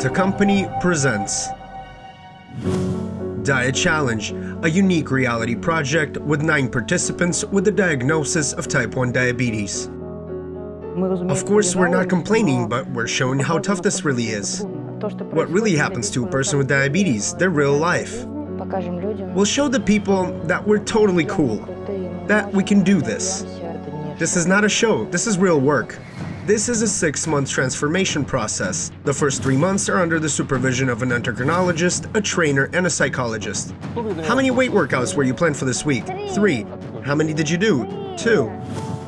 Delta Company presents Diet Challenge, a unique reality project with nine participants with the diagnosis of type 1 diabetes. Of course, we're not complaining, but we're showing how tough this really is. What really happens to a person with diabetes, their real life. We'll show the people that we're totally cool, that we can do this. This is not a show, this is real work. This is a six-month transformation process. The first three months are under the supervision of an endocrinologist, a trainer, and a psychologist. How many weight workouts were you planned for this week? Three. How many did you do? Two.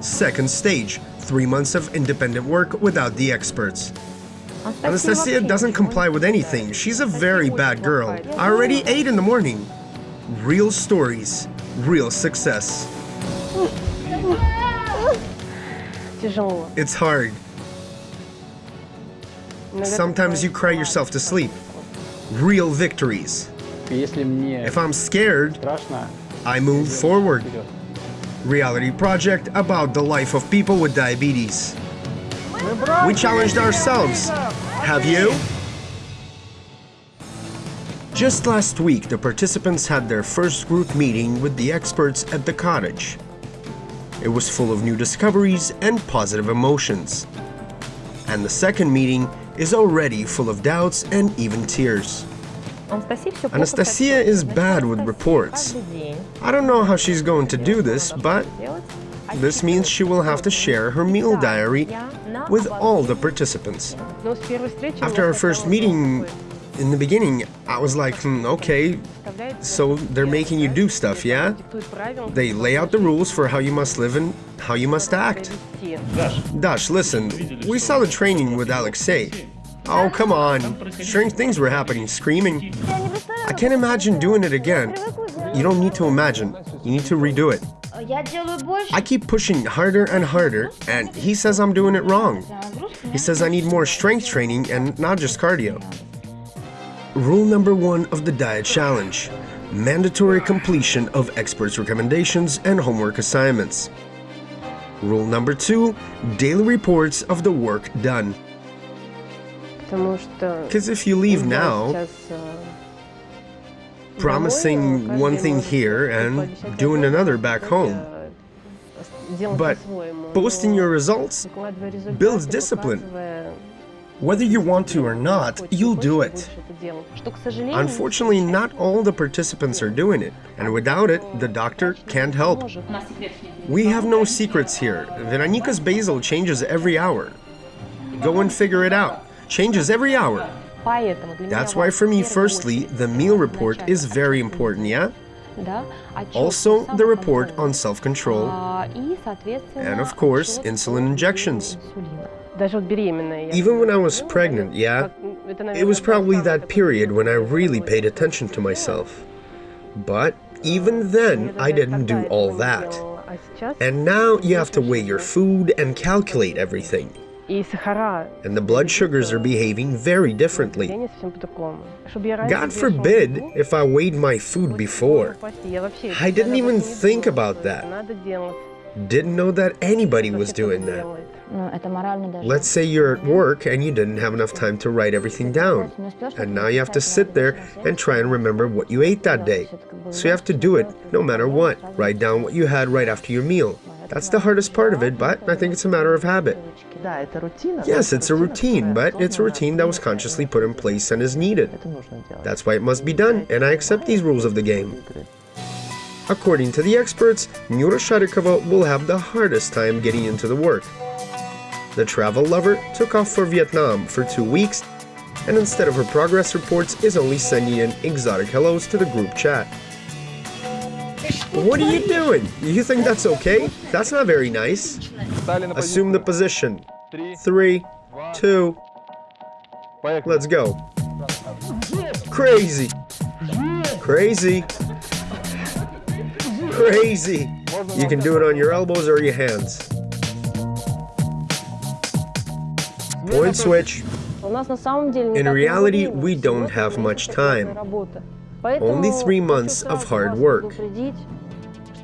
Second stage, three months of independent work without the experts. Anastasia doesn't comply with anything. She's a very bad girl. I already ate in the morning. Real stories, real success. It's hard. Sometimes you cry yourself to sleep. Real victories. If I'm scared, I move forward. Reality project about the life of people with diabetes. We challenged ourselves. Have you? Just last week, the participants had their first group meeting with the experts at the cottage. It was full of new discoveries and positive emotions. And the second meeting is already full of doubts and even tears. Anastasia is bad with reports. I don't know how she's going to do this, but this means she will have to share her meal diary with all the participants. After our first meeting, in the beginning, I was like, hmm, okay, so they're making you do stuff, yeah? They lay out the rules for how you must live and how you must act. Dash, listen, we saw the training with Alexei. Oh, come on. Strange things were happening, screaming. I can't imagine doing it again. You don't need to imagine. You need to redo it. I keep pushing harder and harder, and he says I'm doing it wrong. He says I need more strength training and not just cardio. Rule number one of the Diet Challenge mandatory completion of experts' recommendations and homework assignments. Rule number two daily reports of the work done. Because if you leave now, promising one thing here and doing another back home, but posting your results builds discipline. Whether you want to or not, you'll do it. Unfortunately, not all the participants are doing it, and without it, the doctor can't help. We have no secrets here. Veronica's basal changes every hour. Go and figure it out. Changes every hour. That's why for me, firstly, the meal report is very important, yeah? Also, the report on self-control, and of course, insulin injections. Even when I was pregnant, yeah, it was probably that period when I really paid attention to myself. But even then, I didn't do all that. And now you have to weigh your food and calculate everything. And the blood sugars are behaving very differently. God forbid if I weighed my food before. I didn't even think about that. Didn't know that anybody was doing that. Let's say you're at work and you didn't have enough time to write everything down. And now you have to sit there and try and remember what you ate that day. So you have to do it no matter what. Write down what you had right after your meal. That's the hardest part of it, but I think it's a matter of habit. Yes, it's a routine, but it's a routine that was consciously put in place and is needed. That's why it must be done, and I accept these rules of the game. According to the experts, Nyura Sharikova will have the hardest time getting into the work. The travel lover took off for Vietnam for two weeks and instead of her progress reports is only sending in exotic hellos to the group chat. What are you doing? You think that's okay? That's not very nice. Assume the position. Three, two, let's go. Crazy. Crazy. Crazy. You can do it on your elbows or your hands. Point switch. In reality, we don't have much time. Only three months of hard work.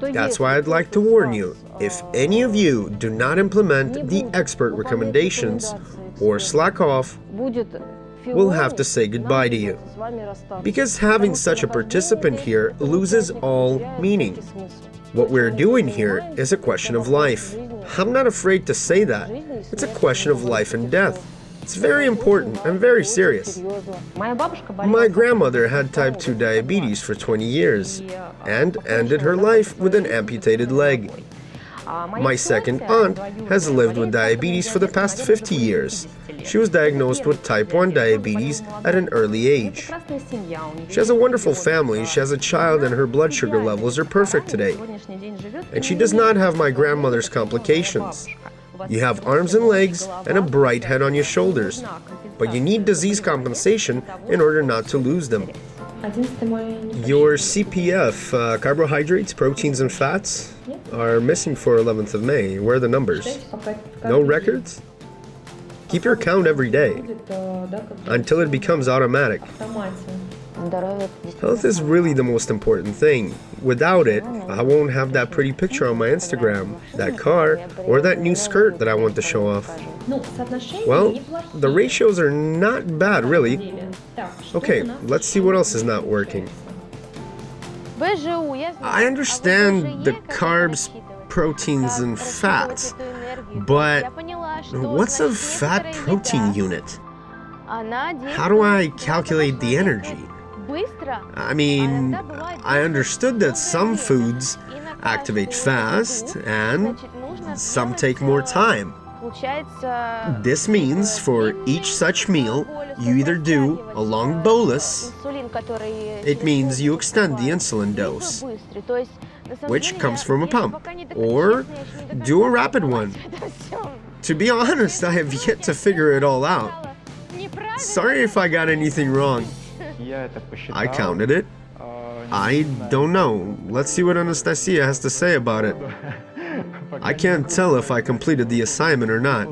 That's why I'd like to warn you, if any of you do not implement the expert recommendations or slack off, we'll have to say goodbye to you. Because having such a participant here loses all meaning. What we're doing here is a question of life. I'm not afraid to say that. It's a question of life and death. It's very important and very serious. My grandmother had type 2 diabetes for 20 years and ended her life with an amputated leg. My second aunt has lived with diabetes for the past 50 years. She was diagnosed with type 1 diabetes at an early age. She has a wonderful family, she has a child and her blood sugar levels are perfect today. And she does not have my grandmother's complications. You have arms and legs and a bright head on your shoulders, but you need disease compensation in order not to lose them. Your CPF, uh, carbohydrates, proteins, and fats are missing for 11th of May. Where are the numbers? No records? Keep your count every day until it becomes automatic. Health is really the most important thing. Without it, I won't have that pretty picture on my Instagram, that car, or that new skirt that I want to show off. Well, the ratios are not bad, really. Okay, let's see what else is not working. I understand the carbs, proteins, and fats, but what's a fat protein unit? How do I calculate the energy? I mean, I understood that some foods activate fast and some take more time. This means for each such meal, you either do a long bolus, it means you extend the insulin dose, which comes from a pump, or do a rapid one. To be honest, I have yet to figure it all out. Sorry if I got anything wrong. I counted it. I don't know. Let's see what Anastasia has to say about it. I can't tell if I completed the assignment or not.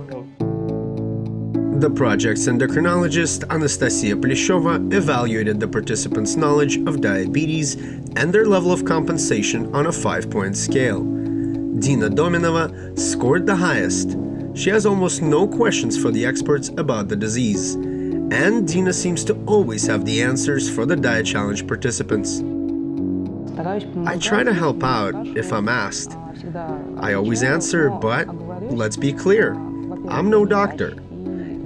The project's endocrinologist, Anastasia Pleshova, evaluated the participants' knowledge of diabetes and their level of compensation on a five-point scale. Dina Dominova scored the highest. She has almost no questions for the experts about the disease and Dina seems to always have the answers for the Diet Challenge participants. I try to help out if I'm asked. I always answer, but let's be clear, I'm no doctor.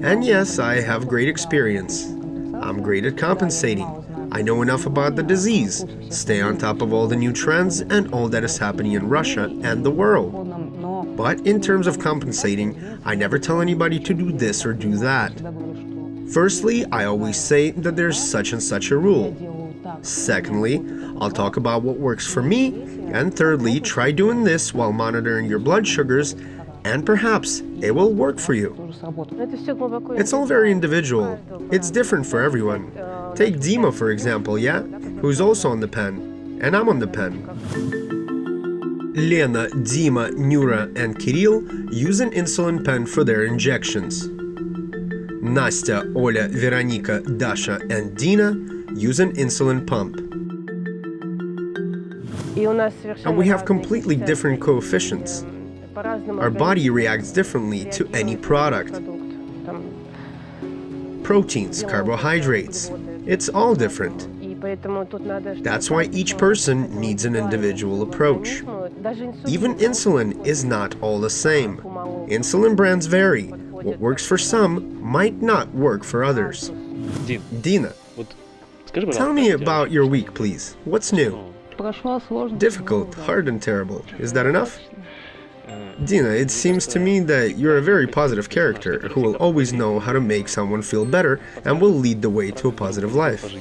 And yes, I have great experience. I'm great at compensating. I know enough about the disease, stay on top of all the new trends and all that is happening in Russia and the world. But in terms of compensating, I never tell anybody to do this or do that. Firstly, I always say that there's such and such a rule. Secondly, I'll talk about what works for me. And thirdly, try doing this while monitoring your blood sugars and perhaps it will work for you. It's all very individual. It's different for everyone. Take Dima for example, yeah? Who's also on the pen. And I'm on the pen. Lena, Dima, Nyura and Kirill use an insulin pen for their injections. Nastya, Olya, Veronika, Dasha, and Dina use an insulin pump. And we have completely different coefficients. Our body reacts differently to any product. Proteins, carbohydrates, it's all different. That's why each person needs an individual approach. Even insulin is not all the same. Insulin brands vary, what works for some might not work for others. Dina, tell me about your week, please. What's new? Difficult, hard and terrible. Is that enough? Dina, it seems to me that you're a very positive character who will always know how to make someone feel better and will lead the way to a positive life.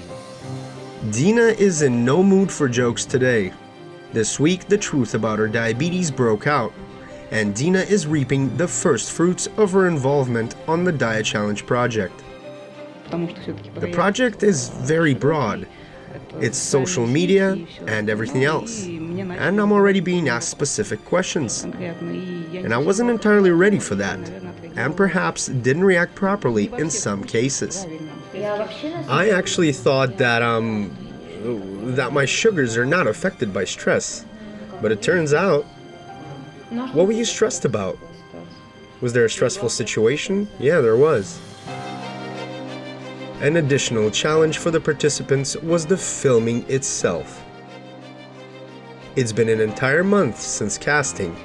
Dina is in no mood for jokes today. This week, the truth about her diabetes broke out, and Dina is reaping the first fruits of her involvement on the Diet Challenge project. The project is very broad. It's social media and everything else. And I'm already being asked specific questions. And I wasn't entirely ready for that, and perhaps didn't react properly in some cases. I actually thought that, um, that my sugars are not affected by stress. But it turns out what were you stressed about? Was there a stressful situation? Yeah, there was. An additional challenge for the participants was the filming itself. It's been an entire month since casting,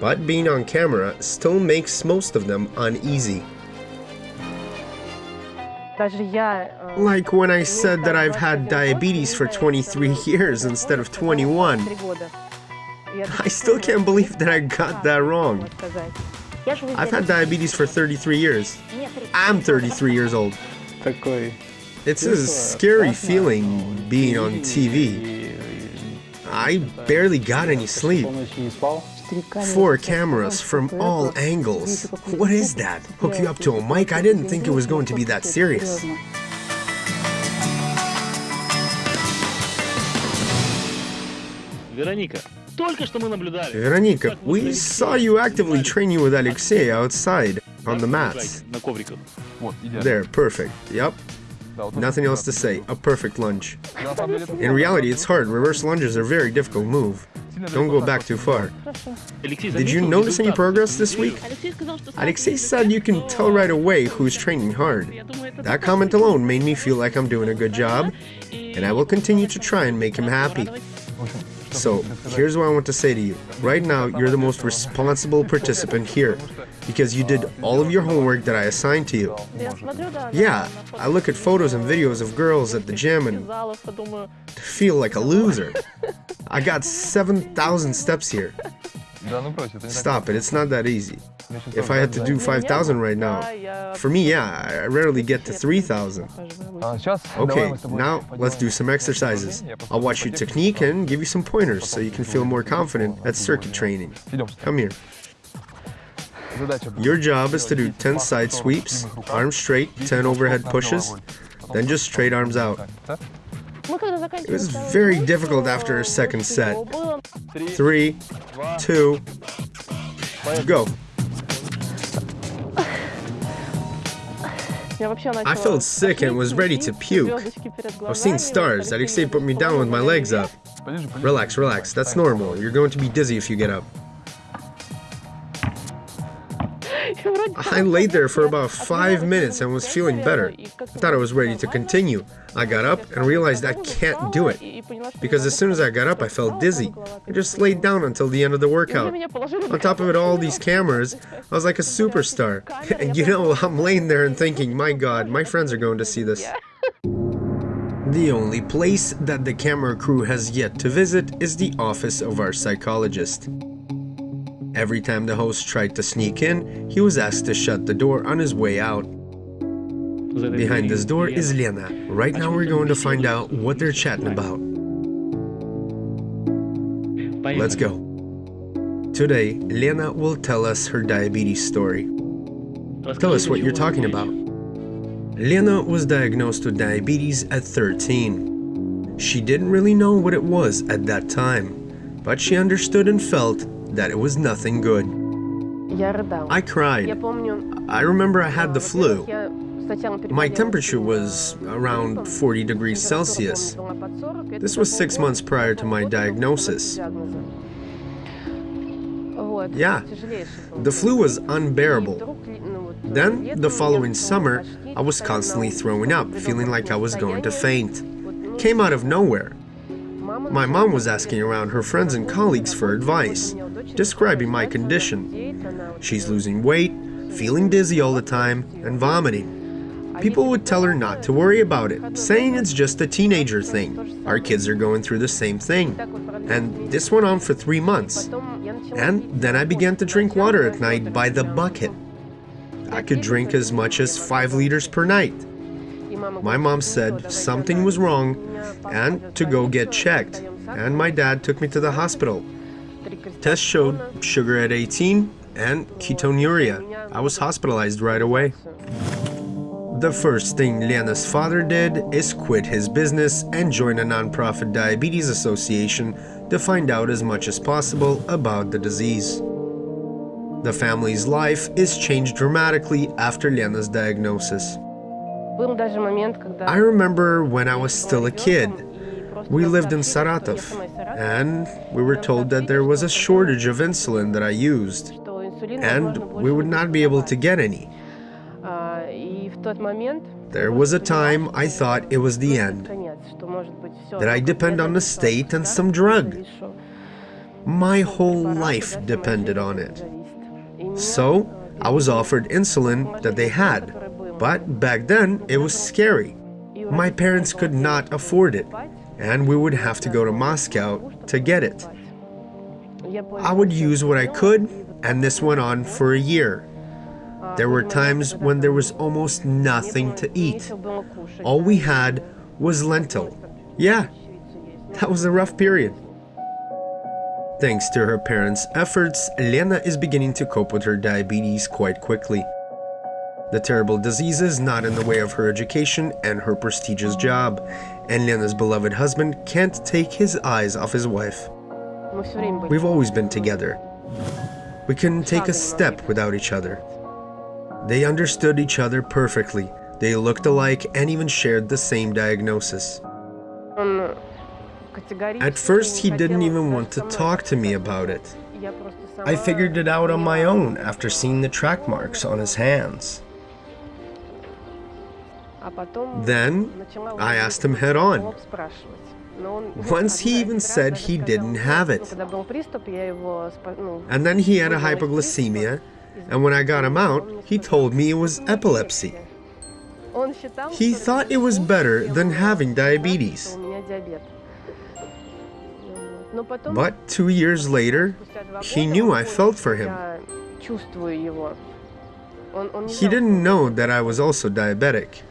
but being on camera still makes most of them uneasy. Like when I said that I've had diabetes for 23 years instead of 21. I still can't believe that I got that wrong. I've had diabetes for 33 years. I'm 33 years old. It's a scary feeling being on TV. I barely got any sleep. Four cameras from all angles. What is that? Hook you up to a mic? I didn't think it was going to be that serious. Veronica, we saw you actively training with Alexei outside, on the mats. There, perfect. Yep. Nothing else to say. A perfect lunge. In reality, it's hard. Reverse lunges are a very difficult move. Don't go back too far. Did you notice any progress this week? Alexei said you can tell right away who's training hard. That comment alone made me feel like I'm doing a good job, and I will continue to try and make him happy. So, here's what I want to say to you. Right now, you're the most responsible participant here, because you did all of your homework that I assigned to you. Yeah, I look at photos and videos of girls at the gym and feel like a loser. I got 7,000 steps here. Stop it, it's not that easy. If I had to do 5,000 right now, for me, yeah, I rarely get to 3,000. Okay, now let's do some exercises. I'll watch your technique and give you some pointers so you can feel more confident at circuit training. Come here. Your job is to do 10 side sweeps, arms straight, 10 overhead pushes, then just straight arms out. It was very difficult after a second set. Three, two, go. I felt sick and was ready to puke. I was seeing stars. Alexei put me down with my legs up. Relax, relax. That's normal. You're going to be dizzy if you get up. I laid there for about five minutes and was feeling better. I thought I was ready to continue. I got up and realized I can't do it. Because as soon as I got up, I felt dizzy. I just laid down until the end of the workout. On top of it, all these cameras, I was like a superstar. And you know, I'm laying there and thinking, my god, my friends are going to see this. The only place that the camera crew has yet to visit is the office of our psychologist. Every time the host tried to sneak in, he was asked to shut the door on his way out. Behind this door is Lena. Right now we're going to find out what they're chatting about. Let's go. Today, Lena will tell us her diabetes story. Tell us what you're talking about. Lena was diagnosed with diabetes at 13. She didn't really know what it was at that time, but she understood and felt that it was nothing good. I cried. I remember I had the flu. My temperature was around 40 degrees Celsius. This was six months prior to my diagnosis. Yeah, the flu was unbearable. Then, the following summer, I was constantly throwing up, feeling like I was going to faint. Came out of nowhere. My mom was asking around her friends and colleagues for advice, describing my condition. She's losing weight, feeling dizzy all the time, and vomiting. People would tell her not to worry about it, saying it's just a teenager thing. Our kids are going through the same thing. And this went on for three months. And then I began to drink water at night by the bucket. I could drink as much as 5 liters per night. My mom said something was wrong and to go get checked, and my dad took me to the hospital. Tests showed sugar at 18 and ketonuria. I was hospitalized right away. The first thing Lena's father did is quit his business and join a nonprofit diabetes association to find out as much as possible about the disease. The family's life is changed dramatically after Lena's diagnosis. I remember when I was still a kid. We lived in Saratov, and we were told that there was a shortage of insulin that I used, and we would not be able to get any. There was a time I thought it was the end, that I depend on the state and some drug. My whole life depended on it. So, I was offered insulin that they had, but back then it was scary. My parents could not afford it, and we would have to go to Moscow to get it. I would use what I could, and this went on for a year. There were times when there was almost nothing to eat. All we had was lentil. Yeah, that was a rough period. Thanks to her parents' efforts, Lena is beginning to cope with her diabetes quite quickly. The terrible disease is not in the way of her education and her prestigious job, and Lena's beloved husband can't take his eyes off his wife. We've always been together. We couldn't take a step without each other. They understood each other perfectly. They looked alike and even shared the same diagnosis. At first, he didn't even want to talk to me about it. I figured it out on my own after seeing the track marks on his hands. Then, I asked him head on. Once he even said he didn't have it. And then he had a hypoglycemia, and when I got him out, he told me it was epilepsy. He thought it was better than having diabetes. But two years later, he knew I felt for him. He didn't know that I was also diabetic.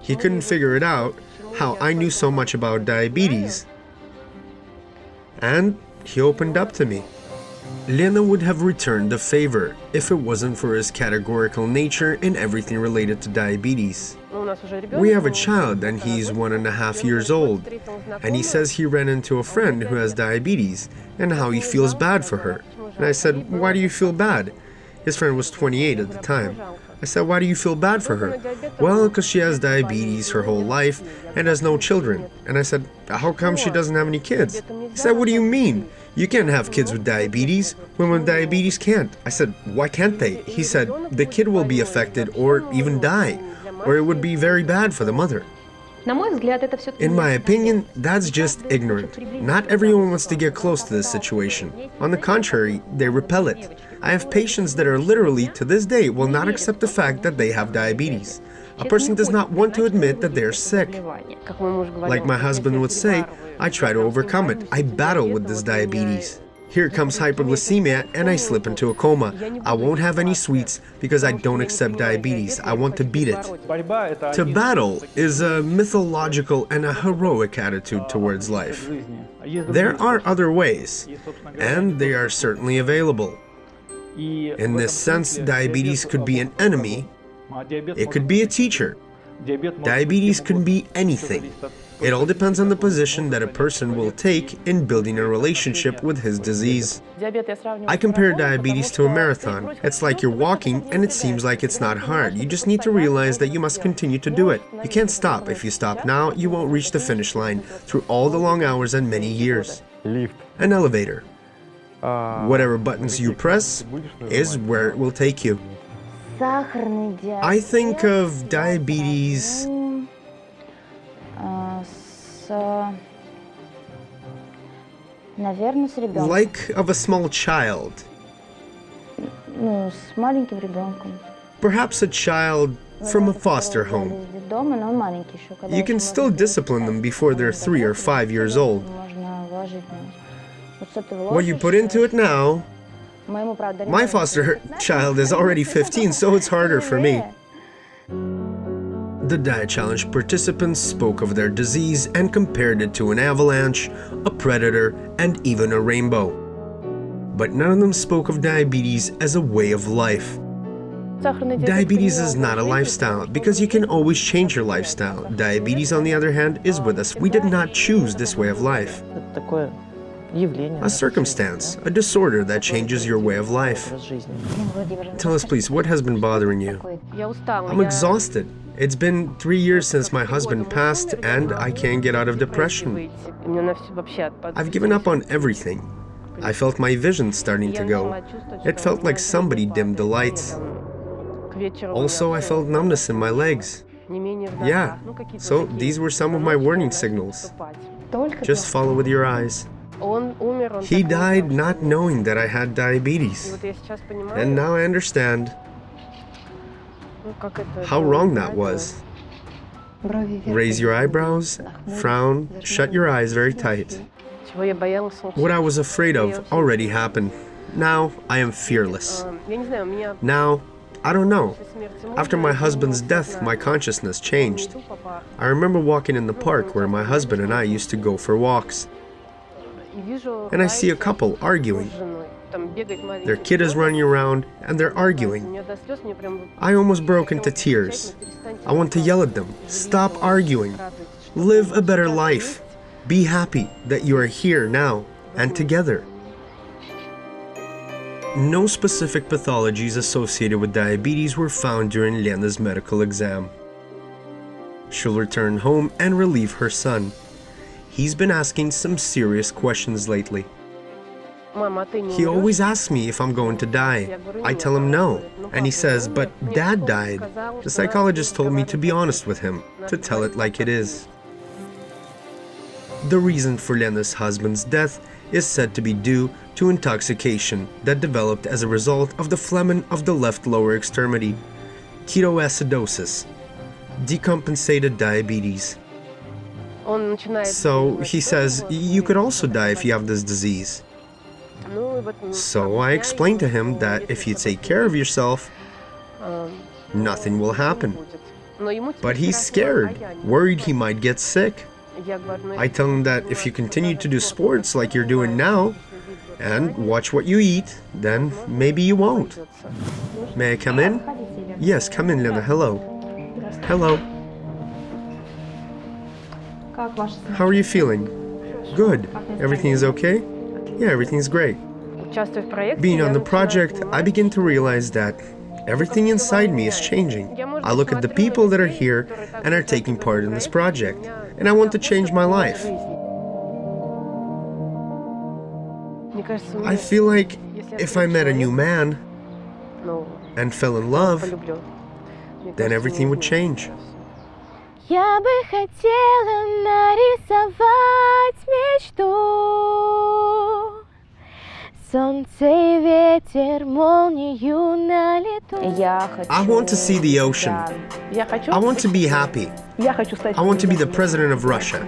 He couldn't figure it out, how I knew so much about diabetes. And he opened up to me. Lena would have returned the favor if it wasn't for his categorical nature in everything related to diabetes. We have a child and he's one and a half years old, and he says he ran into a friend who has diabetes and how he feels bad for her. And I said, why do you feel bad? His friend was 28 at the time. I said, why do you feel bad for her? Well, because she has diabetes her whole life and has no children. And I said, how come she doesn't have any kids? He said, what do you mean? You can't have kids with diabetes. Women with diabetes can't. I said, why can't they? He said, the kid will be affected or even die, or it would be very bad for the mother. In my opinion, that's just ignorant. Not everyone wants to get close to this situation. On the contrary, they repel it. I have patients that are literally, to this day, will not accept the fact that they have diabetes. A person does not want to admit that they're sick. Like my husband would say, I try to overcome it. I battle with this diabetes. Here comes hypoglycemia and I slip into a coma. I won't have any sweets because I don't accept diabetes. I want to beat it. To battle is a mythological and a heroic attitude towards life. There are other ways, and they are certainly available. In this sense, diabetes could be an enemy, it could be a teacher. Diabetes could be anything. It all depends on the position that a person will take in building a relationship with his disease. I compare diabetes to a marathon. It's like you're walking and it seems like it's not hard. You just need to realize that you must continue to do it. You can't stop. If you stop now, you won't reach the finish line through all the long hours and many years. An elevator. Uh, Whatever buttons you press is where it will take you. I think of diabetes like of a small child. Perhaps a child from a foster home. You can still discipline them before they're three or five years old. What you put into it now, my foster child is already 15, so it's harder for me. The Diet Challenge participants spoke of their disease and compared it to an avalanche, a predator, and even a rainbow. But none of them spoke of diabetes as a way of life. Diabetes is not a lifestyle because you can always change your lifestyle. Diabetes, on the other hand, is with us. We did not choose this way of life. A circumstance, a disorder that changes your way of life. Tell us please, what has been bothering you? I'm exhausted. It's been three years since my husband passed and I can't get out of depression. I've given up on everything. I felt my vision starting to go. It felt like somebody dimmed the lights. Also, I felt numbness in my legs. Yeah, so these were some of my warning signals. Just follow with your eyes. He died not knowing that I had diabetes. And now I understand how wrong that was. Raise your eyebrows, frown, shut your eyes very tight. What I was afraid of already happened. Now I am fearless. Now, I don't know. After my husband's death, my consciousness changed. I remember walking in the park where my husband and I used to go for walks. And I see a couple arguing. Their kid is running around and they're arguing. I almost broke into tears. I want to yell at them. Stop arguing. Live a better life. Be happy that you are here now and together. No specific pathologies associated with diabetes were found during Lena's medical exam. She'll return home and relieve her son. He's been asking some serious questions lately. He always asks me if I'm going to die. I tell him no, and he says, but dad died. The psychologist told me to be honest with him, to tell it like it is. The reason for Lena's husband's death is said to be due to intoxication that developed as a result of the phlegmon of the left lower extremity, ketoacidosis, decompensated diabetes. So he says, you could also die if you have this disease. So I explained to him that if you take care of yourself, nothing will happen. But he's scared, worried he might get sick. I tell him that if you continue to do sports like you're doing now, and watch what you eat, then maybe you won't. May I come in? Yes, come in, Lena. Hello. Hello. How are you feeling? Good. Everything is okay? Yeah, everything is great. Being on the project, I begin to realize that everything inside me is changing. I look at the people that are here and are taking part in this project, and I want to change my life. I feel like if I met a new man and fell in love, then everything would change. Я бы хотела нарисовать мечту Солнце и ветер, молнию на лету I want to see the ocean. I want to be happy. I want to be the president of Russia.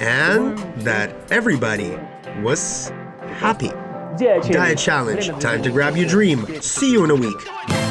And that everybody was happy. Diet Challenge. Time to grab your dream. See you in a week.